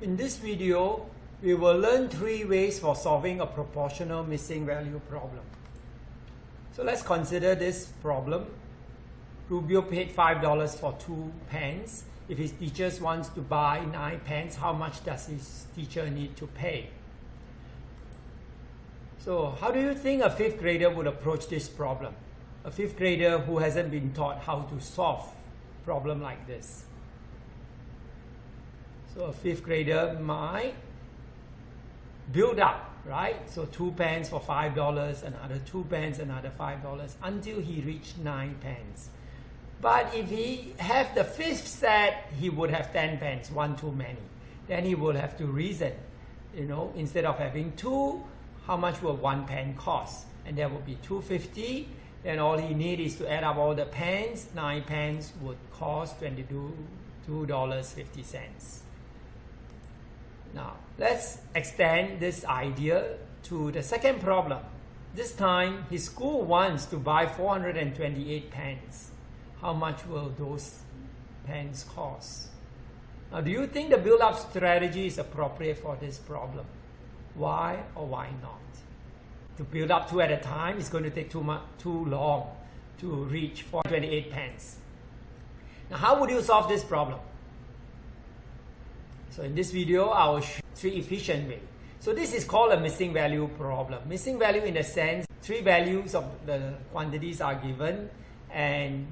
In this video, we will learn three ways for solving a proportional missing value problem. So let's consider this problem. Rubio paid $5 for two pens. If his teacher wants to buy nine pens, how much does his teacher need to pay? So how do you think a fifth grader would approach this problem? A fifth grader who hasn't been taught how to solve problem like this. So a fifth grader might build up, right? So two pens for five dollars, another two pens, another five dollars, until he reached nine pens. But if he have the fifth set, he would have ten pens, one too many. Then he will have to reason, you know, instead of having two, how much will one pen cost? And that would be 250. Then all he need is to add up all the pens. Nine pens would cost $22.50. Now, let's extend this idea to the second problem. This time, his school wants to buy 428 pens. How much will those pens cost? Now, do you think the build-up strategy is appropriate for this problem? Why or why not? To build up two at a time is going to take too, much, too long to reach 428 pens. Now, how would you solve this problem? So in this video, I will show three efficient ways. So this is called a missing value problem. Missing value in the sense, three values of the quantities are given and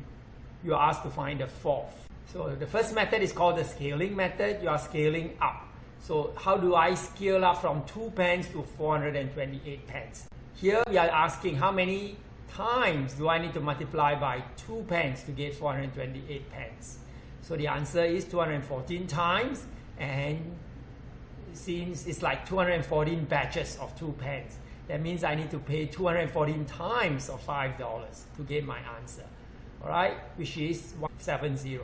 you are asked to find the fourth. So the first method is called the scaling method. You are scaling up. So how do I scale up from 2 pence to 428 pence? Here we are asking how many times do I need to multiply by 2 pence to get 428 pence? So the answer is 214 times and since it's like 214 batches of two pens, that means I need to pay 214 times of $5 to get my answer, all right, which is 170.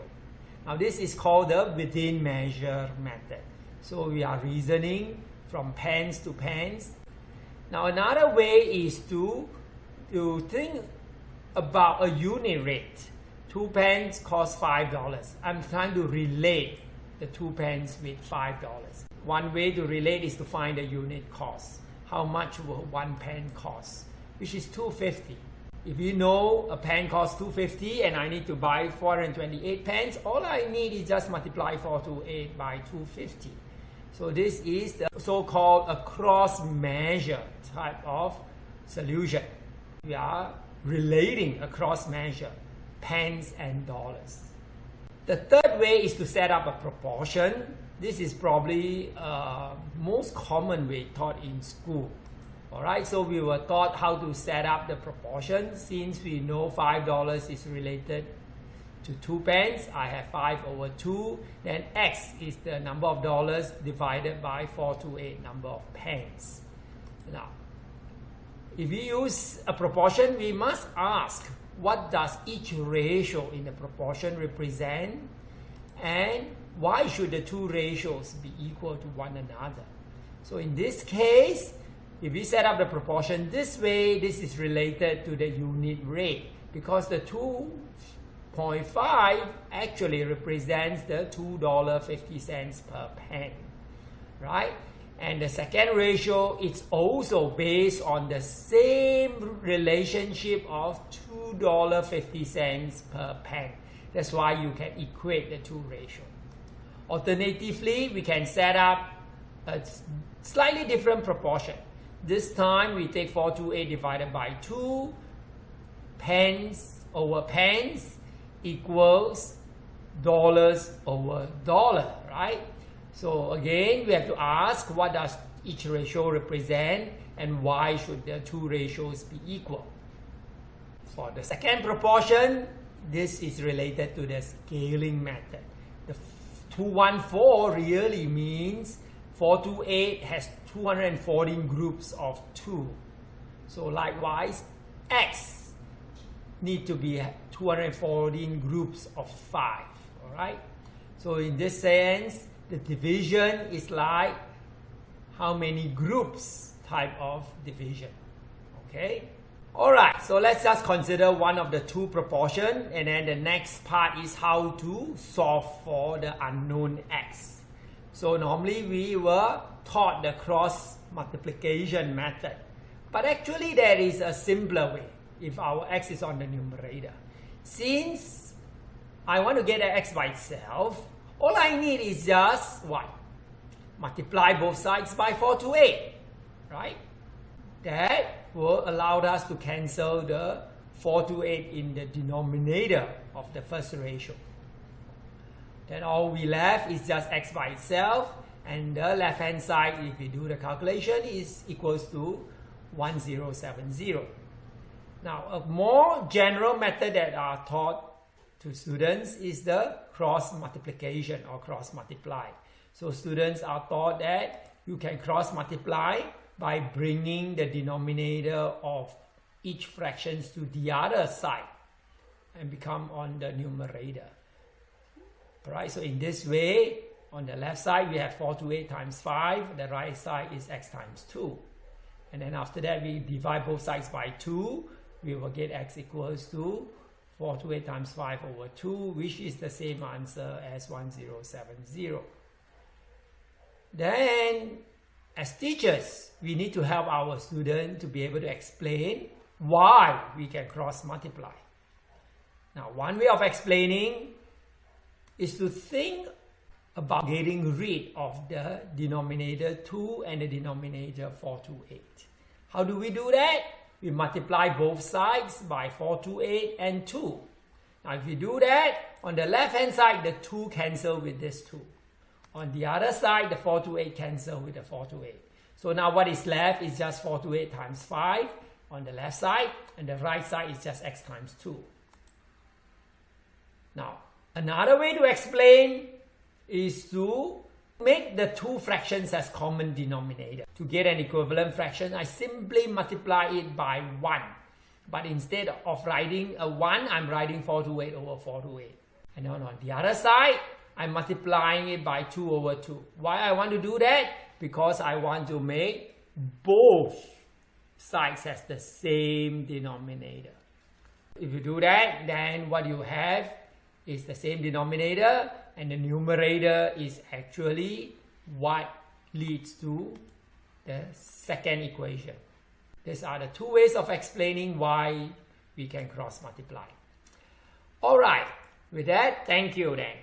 Now this is called the within measure method. So we are reasoning from pens to pens. Now another way is to, to think about a unit rate. Two pens cost $5. I'm trying to relate the two pens with $5. One way to relate is to find the unit cost. How much will one pen cost? Which is 250. If you know a pen costs 250 and I need to buy 428 pens, all I need is just multiply 428 by 250. So this is the so-called a cross measure type of solution. We are relating across measure pens and dollars. The third way is to set up a proportion. This is probably uh, most common way taught in school. All right, so we were taught how to set up the proportion since we know $5 is related to 2 pence. I have 5 over 2. Then x is the number of dollars divided by 428 number of pence. Now, if we use a proportion, we must ask what does each ratio in the proportion represent and why should the two ratios be equal to one another. So in this case, if we set up the proportion this way, this is related to the unit rate because the 2.5 actually represents the $2.50 per pen, right? And the second ratio is also based on the same relationship of $2.50 per pen. That's why you can equate the two ratio. Alternatively, we can set up a slightly different proportion. This time we take 428 divided by 2 pence over pence equals dollars over dollar, right? So again, we have to ask what does each ratio represent and why should the two ratios be equal. For the second proportion, this is related to the scaling method. The 214 really means 428 has 214 groups of 2. So likewise, x need to be 214 groups of 5. All right. So in this sense, the division is like how many groups type of division. Okay. Alright, so let's just consider one of the two proportion and then the next part is how to solve for the unknown x. So normally we were taught the cross multiplication method. But actually there is a simpler way if our x is on the numerator. Since I want to get an x by itself, all I need is just what? Multiply both sides by 4 to 8, right? That will allow us to cancel the 4 to 8 in the denominator of the first ratio. Then all we left is just x by itself and the left hand side if we do the calculation is equals to 1070. Now a more general method that are taught to students is the cross multiplication or cross multiply. So students are taught that you can cross multiply by bringing the denominator of each fractions to the other side and become on the numerator. Alright, so in this way, on the left side we have 4 to 8 times 5, the right side is x times 2. And then after that we divide both sides by 2, we will get x equals to 4 to 8 times 5 over 2, which is the same answer as 1070. Then, as teachers, we need to help our students to be able to explain why we can cross multiply. Now, one way of explaining is to think about getting rid of the denominator 2 and the denominator 428. How do we do that? We multiply both sides by 4 to 8 and 2. Now if we do that, on the left hand side, the 2 cancel with this 2. On the other side, the 4 to 8 cancel with the 4 to 8. So now what is left is just 4 to 8 times 5 on the left side, and the right side is just x times 2. Now, another way to explain is to make the two fractions as common denominator. To get an equivalent fraction, I simply multiply it by 1. But instead of writing a 1, I'm writing 4 to 8 over 4 to 8. And then on the other side, I'm multiplying it by 2 over 2. Why I want to do that? Because I want to make both sides as the same denominator. If you do that, then what you have is the same denominator and the numerator is actually what leads to the second equation. These are the two ways of explaining why we can cross multiply. Alright, with that, thank you then.